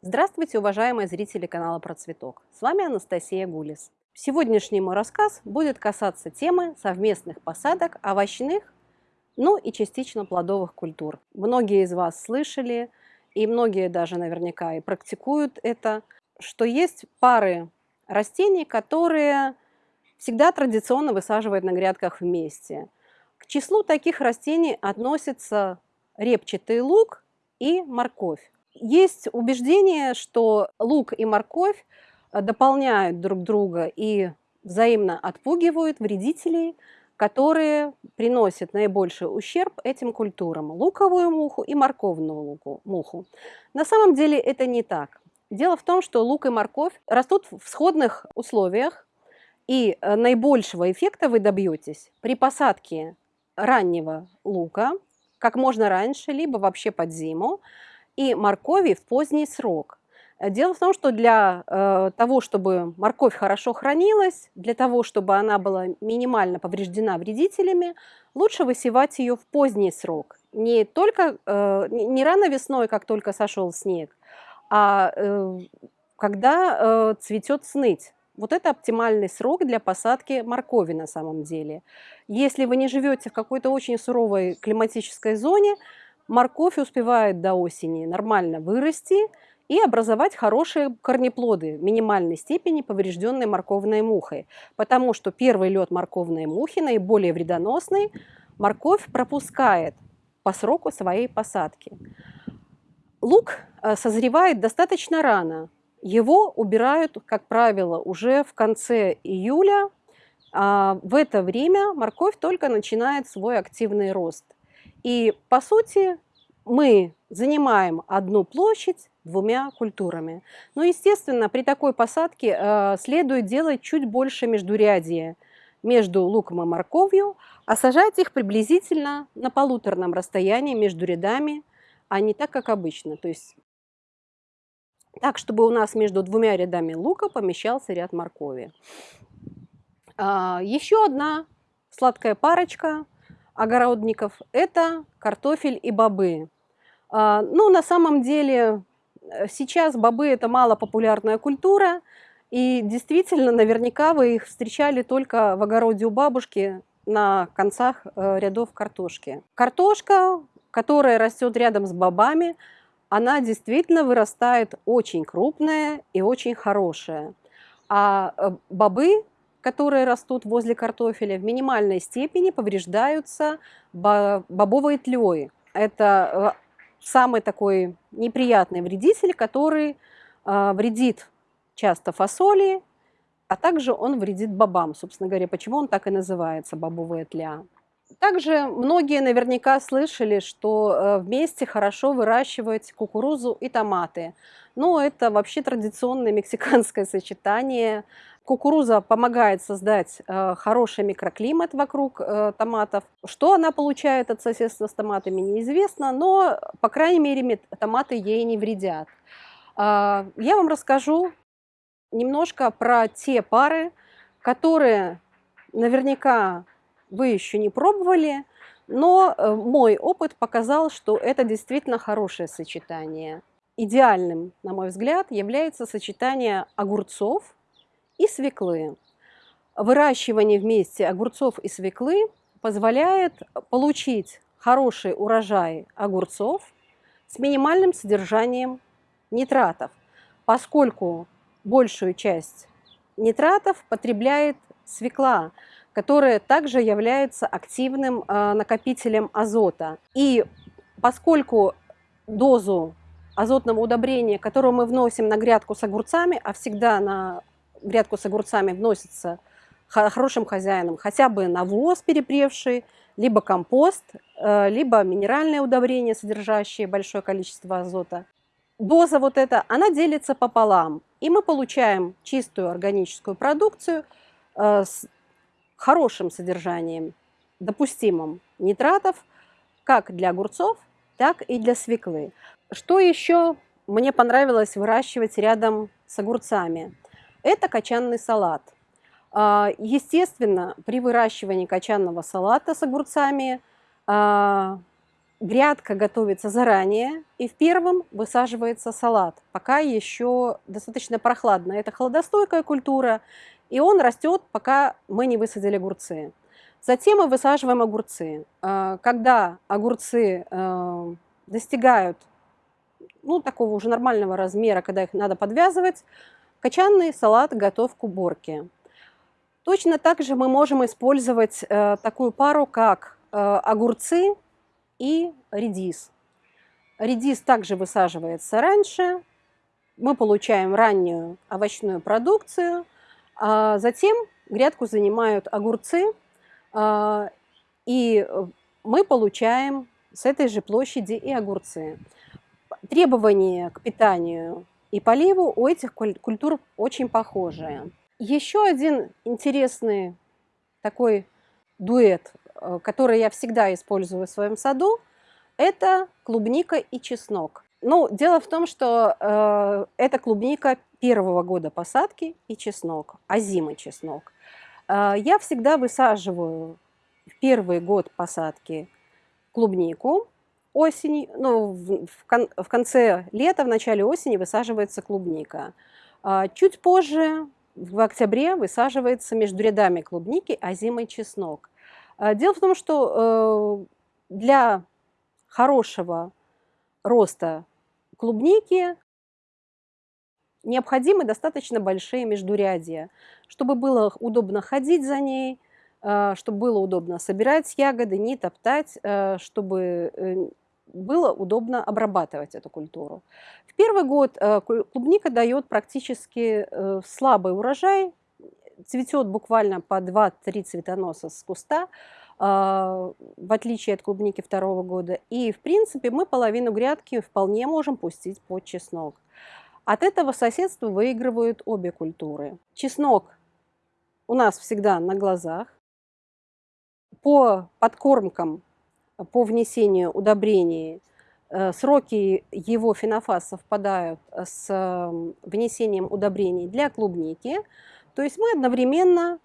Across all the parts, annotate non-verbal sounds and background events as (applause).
Здравствуйте, уважаемые зрители канала Процветок. С вами Анастасия Гулис. Сегодняшний мой рассказ будет касаться темы совместных посадок овощных, ну и частично плодовых культур. Многие из вас слышали, и многие даже наверняка и практикуют это, что есть пары растений, которые всегда традиционно высаживают на грядках вместе. К числу таких растений относится репчатый лук и морковь. Есть убеждение, что лук и морковь э, дополняют друг друга и взаимно отпугивают вредителей, которые приносят наибольший ущерб этим культурам – луковую муху и морковную луку, муху. На самом деле это не так. Дело в том, что лук и морковь растут в сходных условиях, и э, наибольшего эффекта вы добьетесь при посадке раннего лука, как можно раньше, либо вообще под зиму, и моркови в поздний срок. Э, дело в том, что для э, того, чтобы морковь хорошо хранилась, для того, чтобы она была минимально повреждена вредителями, лучше высевать ее в поздний срок. Не только э, не рано весной, как только сошел снег, а когда цветет сныть. Вот это оптимальный срок для посадки моркови на самом деле. Если вы не живете в какой-то очень суровой климатической зоне, морковь успевает до осени нормально вырасти и образовать хорошие корнеплоды в минимальной степени поврежденной морковной мухой. Потому что первый лед морковной мухи, наиболее вредоносный, морковь пропускает по сроку своей посадки. Лук э, созревает достаточно рано. Его убирают, как правило, уже в конце июля. А в это время морковь только начинает свой активный рост. И, по сути, мы занимаем одну площадь двумя культурами. Но, естественно, при такой посадке э, следует делать чуть больше междурядия между луком и морковью, а сажать их приблизительно на полуторном расстоянии между рядами, а не так, как обычно. То есть так, чтобы у нас между двумя рядами лука помещался ряд моркови. А, еще одна сладкая парочка – огородников – это картофель и бобы. А, ну, на самом деле, э, сейчас бобы – это малопопулярная культура, и действительно, наверняка вы их встречали только в огороде у бабушки на концах э, рядов картошки. Картошка, которая растет рядом с бобами, она действительно вырастает очень крупная и очень хорошая. А э, бобы которые растут возле картофеля, в минимальной степени повреждаются бобовой тлей. Это э, самый такой неприятный вредитель, который э, вредит часто фасоли, а также он вредит бобам. Собственно говоря, почему он так и называется, бобовая тля. Также многие наверняка слышали, что э, вместе хорошо выращивать кукурузу и томаты. Но это вообще традиционное мексиканское сочетание. Кукуруза помогает создать э, хороший микроклимат вокруг э, томатов. Что она получает от соседства с томатами, неизвестно, но, по крайней мере, томаты ей не вредят. А, я вам расскажу немножко про те пары, которые наверняка вы еще не пробовали, но э, мой опыт показал, что это действительно хорошее сочетание. Идеальным, на мой взгляд, является сочетание огурцов и свеклы. Выращивание вместе огурцов и свеклы позволяет получить хороший урожай огурцов с минимальным содержанием нитратов, поскольку большую часть нитратов потребляет свекла, которая также является активным э, накопителем азота. И поскольку дозу азотного удобрения, которое мы вносим на грядку с огурцами, а всегда на грядку с огурцами вносится хорошим хозяином хотя бы навоз перепревший, либо компост, э, либо минеральное удобрение, содержащее большое количество азота. Доза вот эта, она делится пополам, и мы получаем чистую органическую продукцию э, хорошим содержанием, допустимым нитратов, как для огурцов, так и для свеклы. Что еще мне понравилось выращивать рядом с огурцами? Это качанный салат. А, естественно, при выращивании качанного салата с огурцами а, грядка готовится заранее, и в первом высаживается салат, пока еще достаточно прохладно. Это холодостойкая культура, и он растет, пока мы не высадили огурцы. Затем мы высаживаем огурцы. А, когда огурцы э, достигают ну, такого уже нормального размера, когда их надо подвязывать, качанный салат готов к уборке. Точно так же мы можем использовать э, такую пару, как э, огурцы и редис. Редис также высаживается раньше, мы получаем раннюю овощную продукцию, а затем грядку занимают огурцы, а, и мы получаем с этой же площади и огурцы. Требования к питанию и поливу у этих культур очень похожие. Еще один интересный такой дуэт Э, которые я всегда использую в своем саду, это клубника и чеснок. Ну, дело в том, что э, это клубника первого года посадки и чеснок, а зимы чеснок. Э, я всегда высаживаю в первый год посадки клубнику, осени, ну, в, в, кон, в конце лета, в начале осени высаживается клубника. Э, чуть позже, в октябре, высаживается между рядами клубники, а зимой чеснок. А, дело в том, что э, для хорошего роста клубники необходимы достаточно большие междурядья, чтобы было удобно ходить за ней, э, чтобы было удобно собирать ягоды, не топтать, э, чтобы было удобно обрабатывать эту культуру. В первый год клубника дает практически слабый урожай, цветет буквально по 2-3 цветоноса с куста, в отличие от клубники второго года. И, в принципе, мы половину грядки вполне можем пустить под чеснок. От этого соседства выигрывают обе культуры. Чеснок у нас всегда на глазах. По подкормкам, по внесению удобрений, э, сроки его фенофаз совпадают с внесением удобрений для клубники – то есть мы одновременно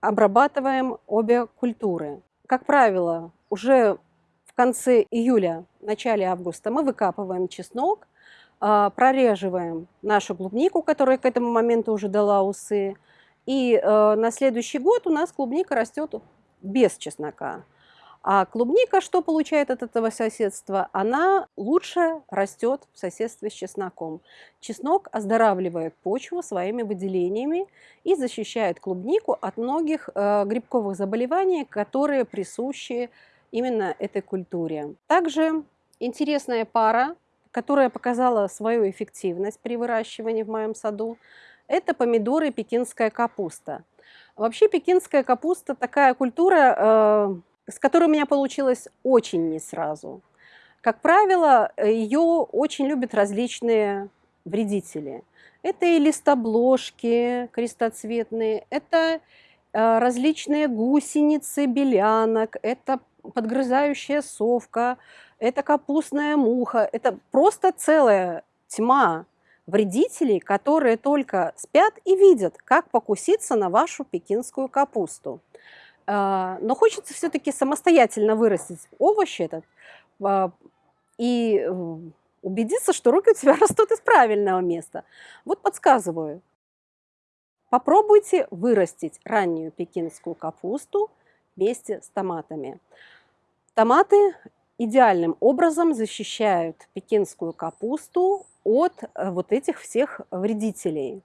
обрабатываем обе культуры. Как правило, уже в конце июля, начале августа мы выкапываем чеснок, прореживаем нашу клубнику, которая к этому моменту уже дала усы, и э, на следующий год у нас клубника растет без чеснока. А клубника что получает от этого соседства? Она лучше растет в соседстве с чесноком. Чеснок оздоравливает почву своими выделениями и защищает клубнику от многих э, грибковых заболеваний, которые присущи именно этой культуре. Также интересная пара, которая показала свою эффективность при выращивании в моем саду, это помидоры и пекинская капуста. Вообще пекинская капуста такая культура, э, с которой у меня получилось очень не сразу. Как правило, ее очень любят различные вредители. Это и листобложки крестоцветные, это э, различные гусеницы белянок, это подгрызающая совка, это капустная муха. Это просто целая тьма вредителей, которые только спят и видят, как покуситься на вашу пекинскую капусту. А, но хочется все-таки самостоятельно вырастить овощи этот а, и убедиться, что руки у тебя (laughs) растут из правильного места. Вот подсказываю. Попробуйте вырастить раннюю пекинскую капусту вместе с томатами. Томаты идеальным образом защищают пекинскую капусту от э, вот этих всех вредителей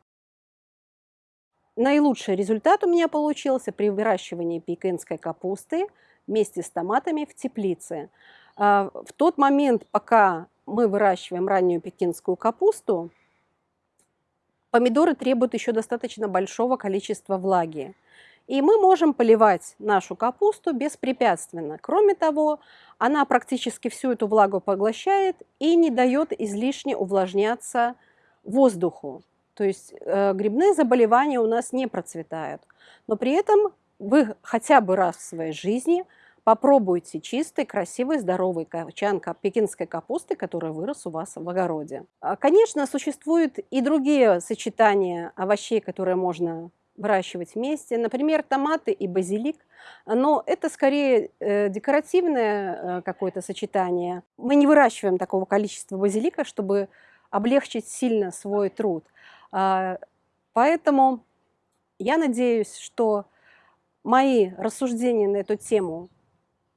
наилучший результат у меня получился при выращивании пекинской капусты вместе с томатами в теплице. А, в тот момент, пока мы выращиваем раннюю пекинскую капусту, помидоры требуют еще достаточно большого количества влаги. И мы можем поливать нашу капусту беспрепятственно. Кроме того, она практически всю эту влагу поглощает и не дает излишне увлажняться воздуху. То есть э, грибные заболевания у нас не процветают. Но при этом вы хотя бы раз в своей жизни попробуйте чистый, красивый, здоровый качан пекинской капусты, который вырос у вас в огороде. А, конечно, существуют и другие сочетания овощей, которые можно выращивать вместе. Например, томаты и базилик. Но это скорее э, декоративное э, какое-то сочетание. Мы не выращиваем такого количества базилика, чтобы облегчить сильно свой труд. А, поэтому я надеюсь, что мои рассуждения на эту тему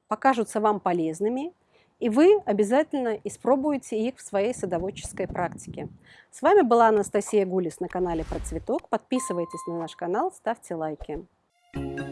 покажутся вам полезными, и вы обязательно испробуете их в своей садоводческой практике. С вами была Анастасия Гулис на канале Про Цветок. Подписывайтесь на наш канал, ставьте лайки. Thank you.